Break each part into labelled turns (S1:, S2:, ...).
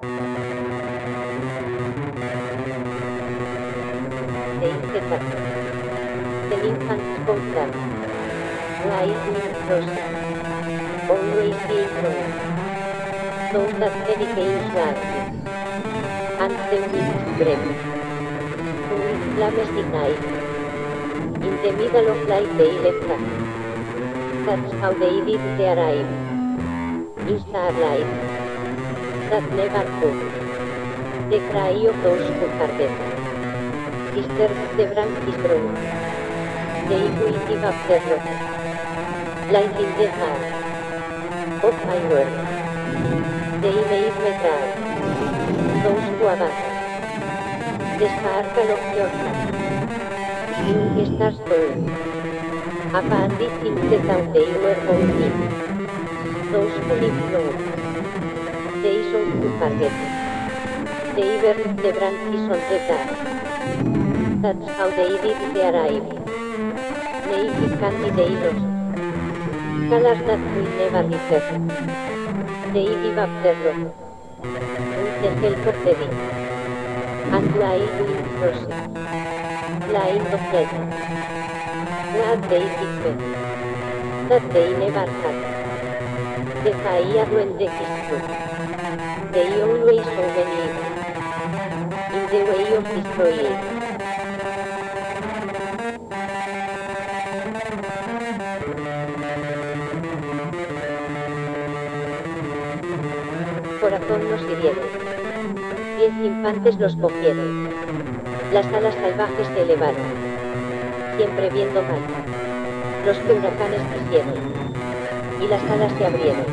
S1: The Inquietar. The infant's program. Life in process. Always being wrong. Those that dedicate darkness. And the winds break. Who is flames ignite. In the middle of light they left us. That's how they did the arrive. In starlight. Could. The cry of those who harden. Disturbs the their rock. Light in the heart. Of my world. They made me proud. Those who abandon. The sparkle of your heart. Stars burn. Abandoned things that they were in. Those who live. They show to forget. They burn the branches on the dark. That's how they did the arrive. Naked candy they lost. Colors that will never return. They give up their rock. With the help of the wind. And wild wind process. Blind of death. Glad they did That they never had. Fire when the history. They always evil. In the way of destroying. Corazón los hirieron. Diez infantes los cogieron. Las alas salvajes se elevaron. Siempre viendo mal. Los que huracanes quisieron. Y las alas se abrieron.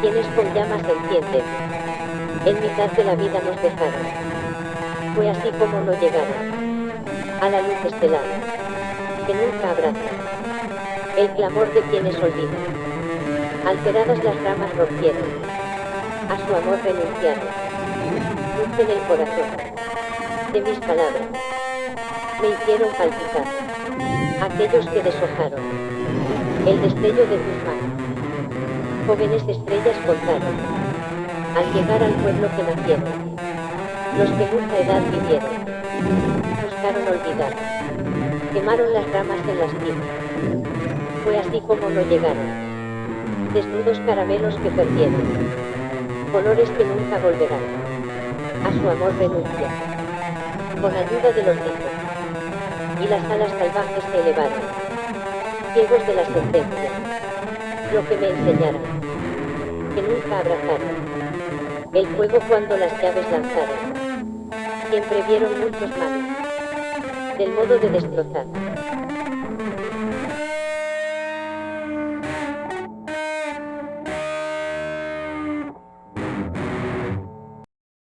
S1: Quienes con llamas se encienden. En mitad de la vida nos dejaron. Fue así como no llegaron. A la luz estelar. Que nunca abraza. El clamor de quienes olvidan. Alteradas las ramas rompieron. A su amor renunciaron. Luz en el corazón. De mis palabras. Me hicieron palpitar. Aquellos que deshojaron. El destello de manos. Jóvenes estrellas contaron. Al llegar al pueblo que nacieron. Los que nunca edad vivieron. Buscaron olvidar. Quemaron las ramas en las cimas. Fue así como no llegaron. Desnudos caramelos que perdieron. Colores que nunca volverán. A su amor renuncia. Con ayuda de los niños. Y las alas salvajes se elevaron. Ciegos de la sentencia. Lo que me enseñaron. Que nunca abrazaron. El fuego cuando las llaves lanzaron. Siempre vieron muchos males. Del modo de destrozar.